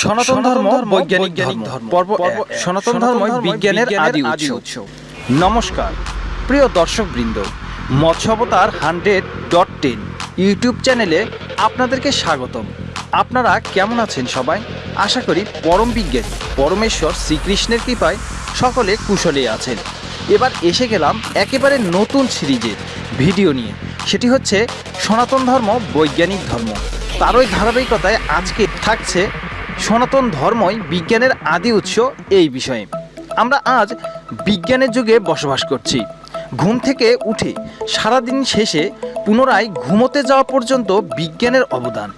সনাতন ধর্ম বৈজ্ঞানিক ধর্ম। পর্ব সনাতন ধর্মই বিজ্ঞানের আদি উৎস। নমস্কার প্রিয় দর্শক বৃন্দ Matsyavatar hundred dot ten YouTube চ্যানেলে আপনাদেরকে স্বাগতম। আপনারা কেমন আছেন সবাই? আশা করি পরম বিজ্ঞানী পরমেশ্বর শ্রীকৃষ্ণের কৃপায় সকলে কুশলে আছেন। এবার এসে গেলাম একেবারে নতুন সিরিজের ভিডিও নিয়ে। সেটি হচ্ছে সনাতন ধর্ম বৈজ্ঞানিক ধর্ম। তারই ধারাবাহিকতায় আজকে থাকছে সনাতন ধর্মই বিজ্ঞানের আদি উৎস এই বিষয়ে। আমরা আজ বিজ্ঞানের যুগে বসবাস করছি। ঘুম থেকে উঠে সারাদিন শেষে পুনরায় ঘুমোতে যাওয়া পর্যন্ত বিজ্ঞানের অবদান।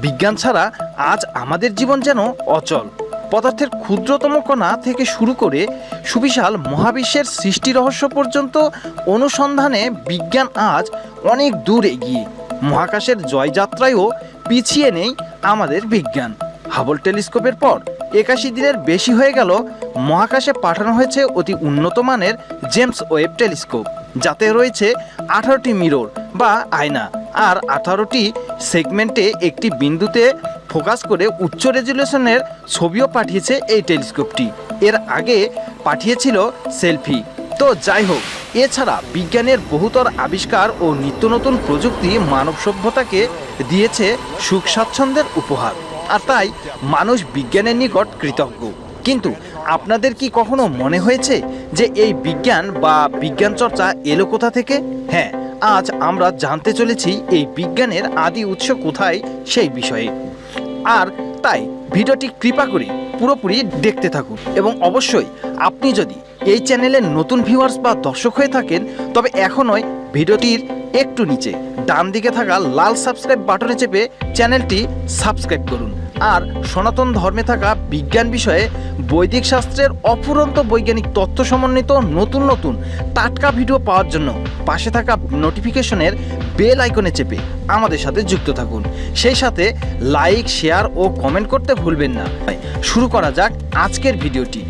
বিজ্ঞান ছাড়া আজ আমাদের জীবন যেন অচল। পদার্থের ক্ষুদ্রতম কণা থেকে শুরু করে সুবিশাল মহাবিশ্বের সৃষ্টি রহস্য পর্যন্ত অনুসন্ধানে বিজ্ঞান আজ অনেক দূর এগিয়ে। মহাকাশের জয়যাত্রায়ও পিছিয়ে নেই আমাদের বিজ্ঞান। হাবল টেলিস্কোপের পর একাশি দিনের বেশি হয়ে গেল মহাকাশে পাঠানো হয়েছে অতি উন্নত মানের জেমস ওয়েব টেলিস্কোপ, যাতে রয়েছে আঠারোটি মিরর বা আয়না আর আঠারোটি সেগমেন্টে একটি বিন্দুতে ফোকাস করে উচ্চ রেজুলেশনের ছবিও পাঠিয়েছে এই টেলিস্কোপটি। এর আগে পাঠিয়েছিল সেলফি। তো যাই হোক, এছাড়া বিজ্ঞানের বহুতর আবিষ্কার ও নিত্য নতুন প্রযুক্তি মানব সভ্যতাকে দিয়েছে সুখ স্বাচ্ছন্দ্যের উপহার। আর তাই মানুষ বিজ্ঞানের নিকট কৃতজ্ঞ। কিন্তু আপনাদের কি কখনো মনে হয়েছে যে এই বিজ্ঞান বা বিজ্ঞান চর্চা এলো কোথা থেকে? হ্যাঁ আজ আমরা জানতে চলেছি এই বিজ্ঞানের আদি উৎস কোথায় সেই বিষয়ে। আর তাই ভিডিওটি কৃপা করে পুরোপুরি দেখতে থাকুন এবং অবশ্যই আপনি যদি এই চ্যানেলের নতুন ভিউয়ার্স বা দর্শক হয়ে থাকেন, তবে এখনই ভিডিওটির একটু নিচে ডান দিকে থাকা লাল সাবস্ক্রাইব বাটনে চেপে চ্যানেলটি সাবস্ক্রাইব করুন। আর সনাতন ধর্মে থাকা বিজ্ঞান বিষয়ে বৈদিক শাস্ত্রের অফুরন্ত বৈজ্ঞানিক তথ্য সমন্বিত নতুন নতুন টাটকা ভিডিও পাওয়ার জন্য পাশে থাকা নোটিফিকেশনের বেল আইকনে চেপে আমাদের সাথে যুক্ত থাকুন। সেই সাথে লাইক, শেয়ার ও কমেন্ট করতে ভুলবেন না। শুরু করা যাক আজকের ভিডিওটি।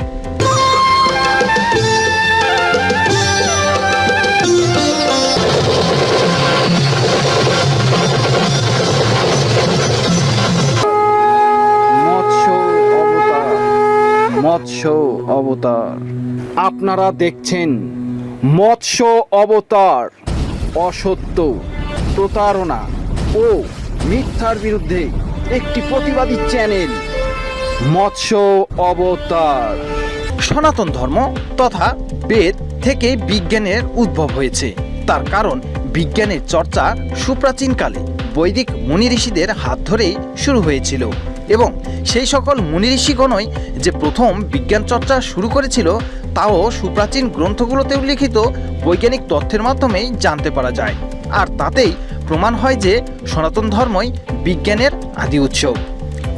মৎস্য অবতার। আপনারা দেখছেন মৎস্য অবতার, অসত্য প্রতারণা ও মিথ্যার বিরুদ্ধে একটি প্রতিবাদী চ্যানেল, মৎস্য অবতার। সনাতন ধর্ম তথা বেদ থেকে বিজ্ঞানের উদ্ভব হয়েছে। তার কারণ বিজ্ঞানের চর্চা সুপ্রাচীনকালে বৈদিক মুনি ঋষিদের হাত ধরেই শুরু হয়েছিল। এবং সেই সকল মুনি ঋষিগণই যে প্রথম বিজ্ঞান চর্চা শুরু করেছিল, তাও সুপ্রাচীন গ্রন্থগুলোতে উল্লিখিত বৈজ্ঞানিক তথ্যের মাধ্যমেই জানতে পারা যায়। আর তাতেই প্রমাণ হয় যে সনাতন ধর্মই বিজ্ঞানের আদি উৎস।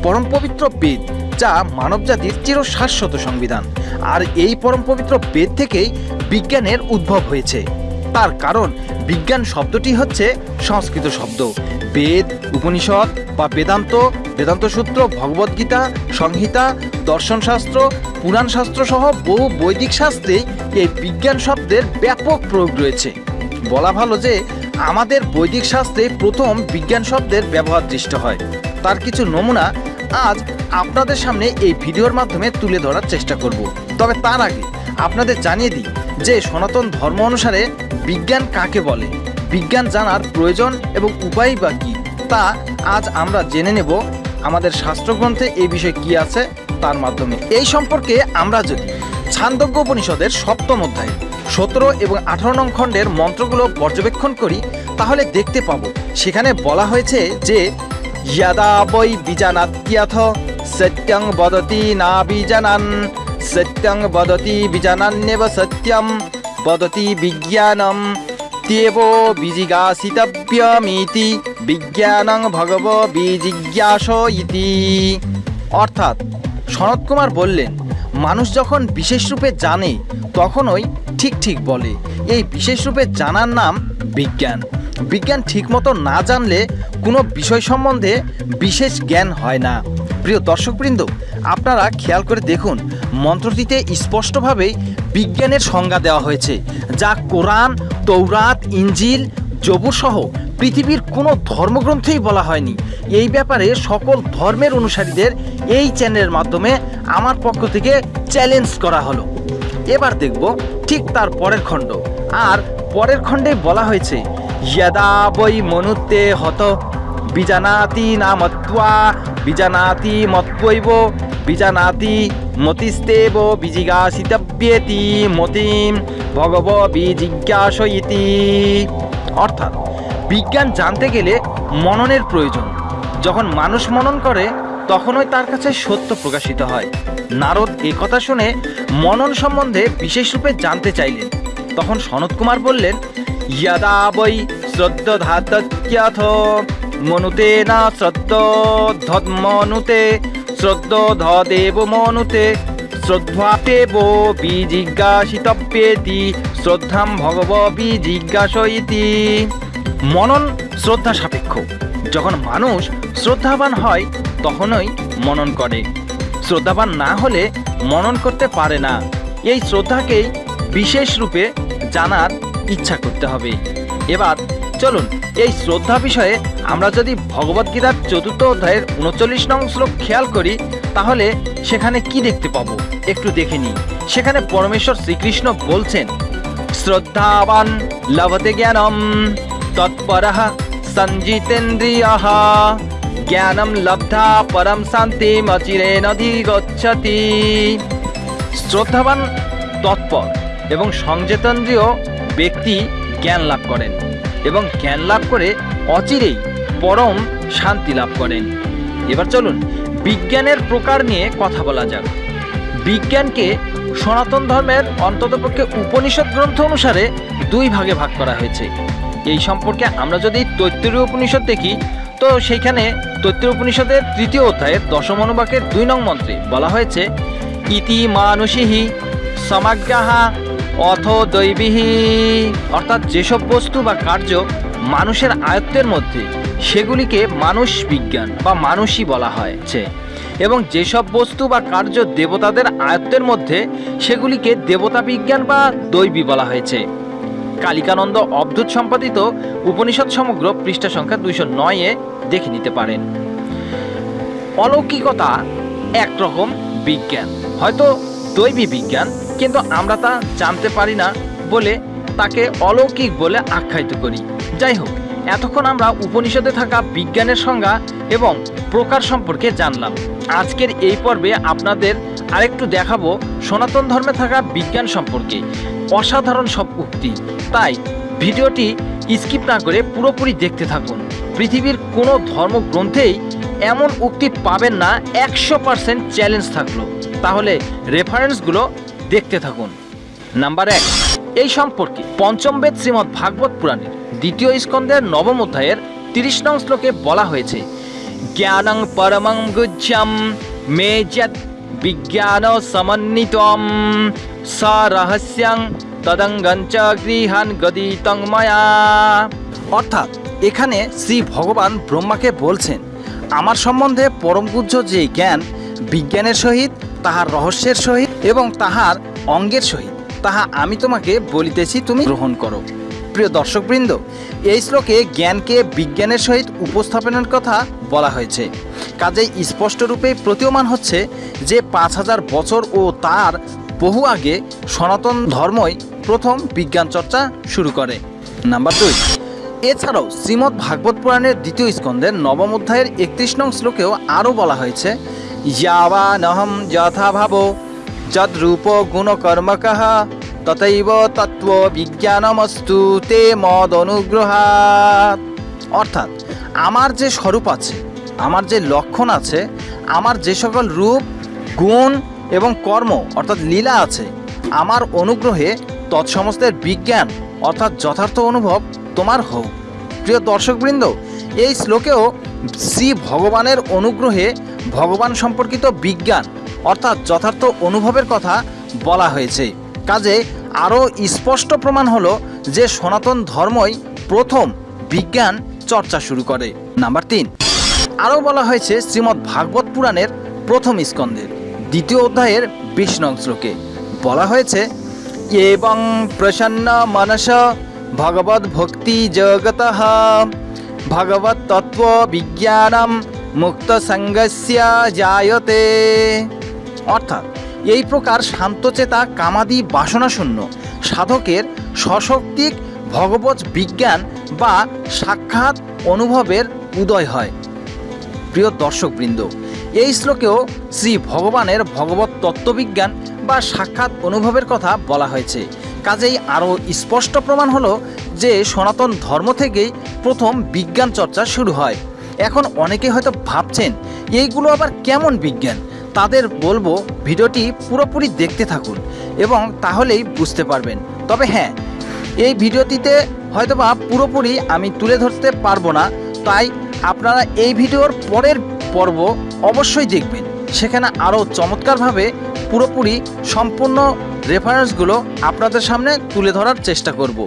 পরম পবিত্র বেদ, যা মানবজাতির চির শাশ্বত সংবিধান। আর এই পরম পবিত্র বেদ থেকেই বিজ্ঞানের উদ্ভব হয়েছে। তার কারণ বিজ্ঞান শব্দটি হচ্ছে সংস্কৃত শব্দ। বেদ, উপনিষদ বা বেদান্ত বেদান্ত সূত্র ভগবদ্গীতা সংহিতা দর্শনশাস্ত্র পুরাণ শাস্ত্র সহ বহু বৈদিক শাস্ত্রে এই বিজ্ঞান শব্দের ব্যাপক প্রয়োগ রয়েছে। বলা ভালো যে, আমাদের বৈদিক শাস্ত্রে প্রথম বিজ্ঞান শব্দের ব্যবহার দৃষ্ট হয়। তার কিছু নমুনা আজ আপনাদের সামনে এই ভিডিওর মাধ্যমে তুলে ধরার চেষ্টা করব। তবে তার আগে আপনাদের জানিয়ে দিই যে, সনাতন ধর্ম অনুসারে বিজ্ঞান কাকে বলে? বিজ্ঞান জানার প্রয়োজন এবং উপায় বা কী? তা আজ আমরা জেনে নেব আমাদের শাস্ত্রগ্রন্থে এই বিষয়ে কি আছে তার মাধ্যমে। এই সম্পর্কে আমরা যদি ছান্দজ্ঞ উপনিষদের সপ্তম অধ্যায়ে, সতেরো এবং আঠারো নং খণ্ডের মন্ত্রগুলো পর্যবেক্ষণ করি, তাহলে দেখতে পাব। সেখানে বলা হয়েছে যে, ইয়াদা বৈ সত্যং বদতি না সত্যং বদতি বীজানান্যেব সত্যম, বদতি বিজ্ঞানম ইত্যেবো বিজিজ্ঞাসিতব্যমিতি বিজ্ঞানং ভগব বিজিজ্ঞাস ইতি অর্থাৎ সনত কুমার বললেন, মানুষ যখন বিশেষরূপে জানে, তখনই ঠিক ঠিক বলে। এই বিশেষরূপে জানার নাম বিজ্ঞান। বিজ্ঞান ঠিকমতো না জানলে কোনো বিষয় সম্বন্ধে বিশেষ জ্ঞান হয় না। প্রিয় দর্শকবৃন্দ, আপনারা খেয়াল করে দেখুন, মন্ত্রটিতে স্পষ্টভাবেই বিজ্ঞানের সংজ্ঞা দেওয়া হয়েছে, যা কোরআন তৌরাত ইঞ্জিল জবুর সহ পৃথিবীর কোনো ধর্মগ্রন্থেই বলা হয়নি। এই ব্যাপারে সকল ধর্মের অনুসারীদের এই চ্যানেলের মাধ্যমে আমার পক্ষ থেকে চ্যালেঞ্জ করা হলো। এবার দেখব ঠিক তার পরের খণ্ড। আর পরের খণ্ডে বলা হয়েছে যদা বৈ মনুতে হত, বিজানাতি নামত্বা, বিজানাতি মত্বৈব বিজানাতি মতিস্তেব বিজিজ্ঞাসিতব্যেতি মতিম ভগব বিজিজ্ঞাসয়িতি অর্থাৎ বিজ্ঞান জানতে গেলে মননের প্রয়োজন। যখন মানুষ মনন করে, তখনই তার কাছে সত্য প্রকাশিত হয়। নারদ এ কথা শুনে মনন সম্বন্ধে বিশেষ রূপে জানতে চাইলেন। তখন সনত কুমার বললেন, ইয়াদা বৈ মনুতে না শ্রদ্ধ ধর্মনুতে শ্রদ্ধ ধদেব মনুতে, শ্রদ্ধাতেব বিজিজ্ঞাসিতব্যেতি শ্রদ্ধাম ভগব বিজিজ্ঞাসইতি মনন শ্রদ্ধা সাপেক্ষ। যখন মানুষ শ্রদ্ধাবান হয়, তখনই মনন করে। শ্রদ্ধাবান না হলে মনন করতে পারে না। এই শ্রদ্ধাকেই বিশেষ রূপে জানার ইচ্ছা করতে হবে। এবার চলুন, এই শ্রদ্ধা বিষয়ে আমরা যদি ভগবদ্গীতার চতুর্থ অধ্যায়ের উনচল্লিশ নং শ্লোক খেয়াল করি, তাহলে সেখানে কি দেখতে পাবো? একটু দেখে নিই। সেখানে পরমেশ্বর শ্রীকৃষ্ণ বলছেন, শ্রদ্ধাবান লভতে জ্ঞানম, তৎপরঃ সঞ্জিতেন্দ্রিয়ঃ। জ্ঞানম লব্ধা পরম শান্তিম অচিরেনধিগচ্ছতি শ্রদ্ধাবান, তৎপর এবং সংযেতেন্দ্রীয় ব্যক্তি জ্ঞান লাভ করেন। এবং জ্ঞান লাভ করে অচিরেই পরম শান্তি লাভ করেন। এবার চলুন বিজ্ঞানের প্রকার নিয়ে কথা বলা যাক। বিজ্ঞানকে সনাতন ধর্মের অন্ততপক্ষে উপনিষদ গ্রন্থ অনুসারে দুই ভাগে ভাগ করা হয়েছে। এই সম্পর্কে আমরা যদি তৈত্তরীয় উপনিষদ দেখি, তো সেইখানে তৈত্তরীয় উপনিষদের তৃতীয় অধ্যায়ের দশম অনুবাকের দুই নং মন্ত্রে বলা হয়েছে, ইতি মানুষিহি সমাজ্ঞাহা অথ দৈবিহি অর্থাৎ যেসব বস্তু বা কার্য মানুষের আয়ত্তের মধ্যে, সেগুলিকে মানুষ বিজ্ঞান বা মানুষই বলা হয়েছে। এবং যেসব বস্তু বা কার্য দেবতাদের আয়ত্তের মধ্যে, সেগুলিকে দেবতা বিজ্ঞান বা দৈবী বলা হয়েছে। কালিকানন্দ অবধূত সম্পাদিত উপনিষদ সমগ্র পৃষ্ঠা সংখ্যা দুইশো নয়ে দেখে নিতে পারেন। অলৌকিকতা একরকম বিজ্ঞান, হয়তো দৈবী বিজ্ঞান কিন্তু আমরা তা জানতে পারি না বলে তাকে অলৌকিক বলে আখ্যায়িত করি। যাই হোক, এতক্ষণ আমরা উপনিষদে থাকা বিজ্ঞানের সংজ্ঞা এবং প্রকার সম্পর্কে জানলাম। আজকের এই পর্বে আপনাদের আরেকটু দেখাবো সনাতন ধর্মে থাকা বিজ্ঞান সম্পর্কে। অসাধারণ সব উক্তি। তাই ভিডিওটি স্কিপ না করে পুরোপুরি দেখতে থাকুন। পৃথিবীর কোনো ধর্মগ্রন্থেই এমন উক্তি পাবেন না, একশো পার্সেন্ট চ্যালেঞ্জ থাকল। তাহলে রেফারেন্সগুলো দেখতে থাকুন। নাম্বার এক, এই সম্পর্কে পঞ্চম বেদ শ্রীমৎ ভাগবত পুরাণের দ্বিতীয় স্কন্দের নবম অধ্যায়ের তিরিশ নং শ্লোকে বলা হয়েছে, জ্ঞানং পরমং গুজ্জম মে যৎ বিজ্ঞান সমন্বিতম, স রহস্যং তদঙ্গঞ্চ গৃহান গদিতং ময়া। অর্থাৎ এখানে শ্রী ভগবান ব্রহ্মাকে বলছেন, আমার সম্বন্ধে পরমগুজ্জ যে জ্ঞান বিজ্ঞানের সহিত তাহার রহস্যের সহিত এবং তাহার অঙ্গের সহিত। তাহা আমি তোমাকে বলিতেছি, তুমি গ্রহণ করো। প্রিয় দর্শকবৃন্দ, এই শ্লোকে জ্ঞানকে বিজ্ঞানের সহিত উপস্থাপনের কথা বলা হয়েছে। কাজেই স্পষ্টরূপে প্রতীয়মান হচ্ছে যে পাঁচ হাজার বছর ও তার বহু আগে সনাতন ধর্মই প্রথম বিজ্ঞান চর্চা শুরু করে। নাম্বার দুই, এছাড়াও শ্রীমদ্ ভাগবত পুরাণের দ্বিতীয় স্কন্দের নবম অধ্যায়ের একত্রিশ নং শ্লোকেও আরও বলা হয়েছে ইয়াবানহম যথা ভাব যদ্রূপ গুণকর্মক তথৈব তত্ত্ব বিজ্ঞানমস্তু তে মদ অনুগ্রহাৎ অর্থাৎ আমার যে স্বরূপ আছে, আমার যে লক্ষণ আছে, আমার যে সকল রূপ, গুণ এবং কর্ম, অর্থাৎ লীলা আছে, আমার অনুগ্রহে তৎসমস্তের বিজ্ঞান, অর্থাৎ যথার্থ অনুভব তোমার হোক। প্রিয় দর্শকবৃন্দ, এই শ্লোকেও শ্রী ভগবানের অনুগ্রহে ভগবান সম্পর্কিত বিজ্ঞান, অর্থাৎ যথার্থ অনুভবের কথা বলা হয়েছে। কাজে আরও স্পষ্ট প্রমাণ হলো যে সনাতন ধর্মই প্রথম বিজ্ঞান চর্চা শুরু করে। নাম্বার তিন। আরও বলা হয়েছে শ্রীমদ্ ভাগবত পুরাণের প্রথম স্কন্ধের, দ্বিতীয় অধ্যায়ের নং শ্লোকে। বলা হয়েছে, এবং প্রসন্ন মনস ভগবত ভক্তি জগত ভগবত তত্ত্ব বিজ্ঞানম মুক্ত সঙ্গস্য জায়তে। অর্থাৎ, এই প্রকার শান্তচেতা কামাদি বাসনাশূন্য সাধকের সশক্তিক ভগবত বিজ্ঞান বা সাক্ষাৎ অনুভবের উদয় হয়। প্রিয় দর্শকবৃন্দ, এই শ্লোকেও শ্রী ভগবানের ভগবত তত্ত্ববিজ্ঞান বা সাক্ষাৎ অনুভবের কথা বলা হয়েছে। কাজেই আরও স্পষ্ট প্রমাণ হলো যে সনাতন ধর্ম থেকেই প্রথম বিজ্ঞান চর্চা শুরু হয়। এখন অনেকে হয়তো ভাবছেন, এইগুলো আবার কেমন বিজ্ঞান? তাদের বলব, ভিডিওটি পুরোপুরি দেখতে থাকুন এবং তাহলেই বুঝতে পারবেন। তবে হ্যাঁ এই ভিডিওটিতে হয়তোবা পুরোপুরি আমি তুলে ধরতে পারব না, তাই আপনারা এই ভিডিওর পরের পর্ব অবশ্যই দেখবেন। সেখানে আরও চমৎকারভাবে পুরোপুরি সম্পূর্ণ রেফারেন্সগুলো আপনাদের সামনে তুলে ধরার চেষ্টা করব।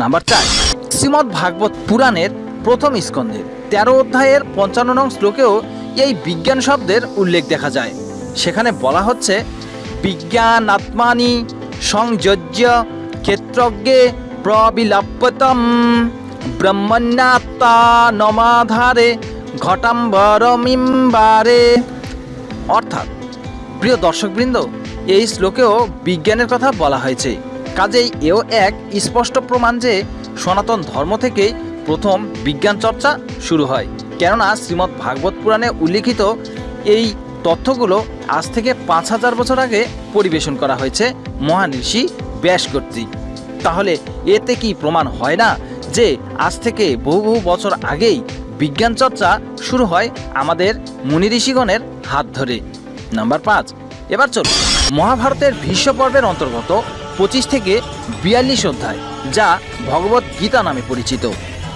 নাম্বার চার, শ্রীমদ্ ভাগবত পুরাণের প্রথম স্কন্ধের তেরো অধ্যায়ের পঞ্চান্ন নং শ্লোকেও এই বিজ্ঞান শব্দের উল্লেখ দেখা যায়। সেখানে বলা হচ্ছে, বিজ্ঞানাত্মানি সংযোজ্য ক্ষেত্রজ্ঞে প্রবিলাপ্যতম ব্রহ্মণ্যাত্মা নমাধারে ঘটাম্বরমিম্বারে। অর্থাৎ, প্রিয় দর্শকবৃন্দ, এই শ্লোকেও বিজ্ঞানের কথা বলা হয়েছে। কাজেই এও এক স্পষ্ট প্রমাণ যে সনাতন ধর্ম থেকেই প্রথম বিজ্ঞান চর্চা শুরু হয়। কেননা শ্রীমদ্ ভাগবত পুরাণে উল্লিখিত এই তথ্যগুলো আজ থেকে পাঁচ হাজার বছর আগে পরিবেশন করা হয়েছে মহান ঋষি ব্যাস কর্তৃক তাহলে এতে কি প্রমাণ হয় না যে আজ থেকে বহু বহু বছর আগেই বিজ্ঞান চর্চা শুরু হয় আমাদের মুনি ঋষিগণের হাত ধরে? নাম্বার পাঁচ। এবার চলুন। মহাভারতের ভীষ্ম পর্বের অন্তর্গত পঁচিশ থেকে বিয়াল্লিশ অধ্যায়, যা ভগবত গীতা নামে পরিচিত।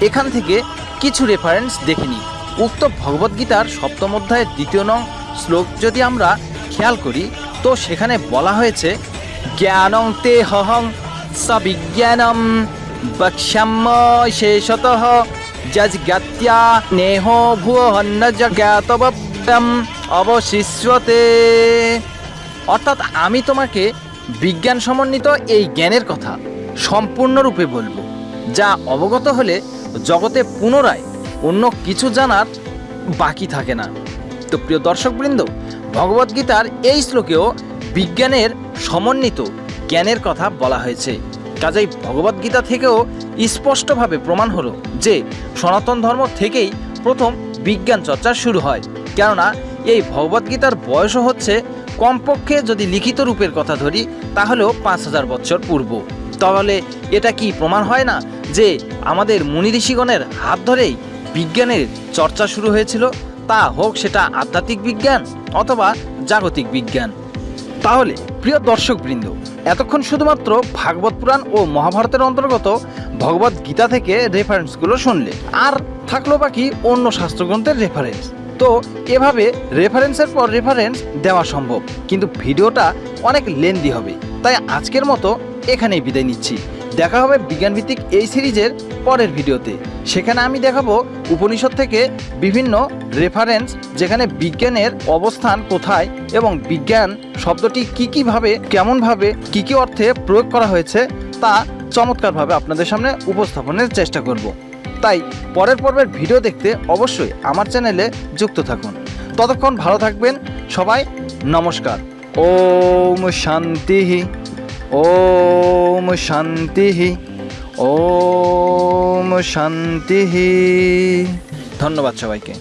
এখান থেকে কিছু রেফারেন্স দেখে নিই উক্ত ভগবত গীতার সপ্তম অধ্যায়ের দ্বিতীয় নং শ্লোক যদি আমরা খেয়াল করি, তো সেখানে বলা হয়েছে, জ্ঞানং তে হহং সবিজ্ঞানম বক্ষ্যাম্য শেষত যজ্ঞাত্যা নেহ ভুয়ন্ন জ্ঞাতব্যম অবশিষ্যতে। অর্থাৎ আমি তোমাকে বিজ্ঞান সমন্বিত এই জ্ঞানের কথা সম্পূর্ণরূপে বলব, যা অবগত হলে জগতে পুনরায় অন্য কিছু জানার বাকি থাকে না। তো প্রিয় দর্শকবৃন্দ ভগবদ্গীতার এই শ্লোকেও বিজ্ঞানের সমন্বিত জ্ঞানের কথা বলা হয়েছে। কাজেই ভগবদ্গীতা থেকেও স্পষ্টভাবে প্রমাণ হলো যে সনাতন ধর্ম থেকেই প্রথম বিজ্ঞান চর্চা শুরু হয়। কেননা এই ভগবদ্গীতার বয়সও হচ্ছে কমপক্ষে যদি লিখিত রূপের কথা ধরি, তাহলেও পাঁচ হাজার বছর পূর্ব। তাহলে এটা কি প্রমাণ হয় না যে আমাদের মুনি ঋষিগণের হাত ধরেই বিজ্ঞানের চর্চা শুরু হয়েছিল। তা হোক সেটা আধ্যাত্মিক বিজ্ঞান অথবা জাগতিক বিজ্ঞান। তাহলে, প্রিয় দর্শকবৃন্দ, এতক্ষণ শুধুমাত্র ভাগবত পুরাণ ও মহাভারতের অন্তর্গত ভগবত গীতা থেকে রেফারেন্সগুলো শুনলে। আর থাকল বাকি অন্য শাস্ত্রগ্রন্থের রেফারেন্স তো, এভাবে রেফারেন্সের পর রেফারেন্স দেওয়া সম্ভব। কিন্তু ভিডিওটা অনেক লেন্দি হবে। তাই আজকের মতো এখানেই বিদায় নিচ্ছি। দেখা হবে বিজ্ঞানভিত্তিক এই সিরিজের পরের ভিডিওতে। সেখানে আমি দেখাবো উপনিষদ থেকে বিভিন্ন রেফারেন্স যেখানে বিজ্ঞানের অবস্থান কোথায় এবং বিজ্ঞান শব্দটি কী কীভাবে কেমনভাবে কি কি অর্থে প্রয়োগ করা হয়েছে তা চমৎকারভাবে আপনাদের সামনে উপস্থাপনের চেষ্টা করব। তাই পরের পর্বের ভিডিও দেখতে অবশ্যই আমার চ্যানেলে যুক্ত থাকুন। ততক্ষণ ভালো থাকবেন সবাই, নমস্কার। ওম শান্তি। ওম শান্তি ওম শান্তি ধন্যবাদ সবাইকে।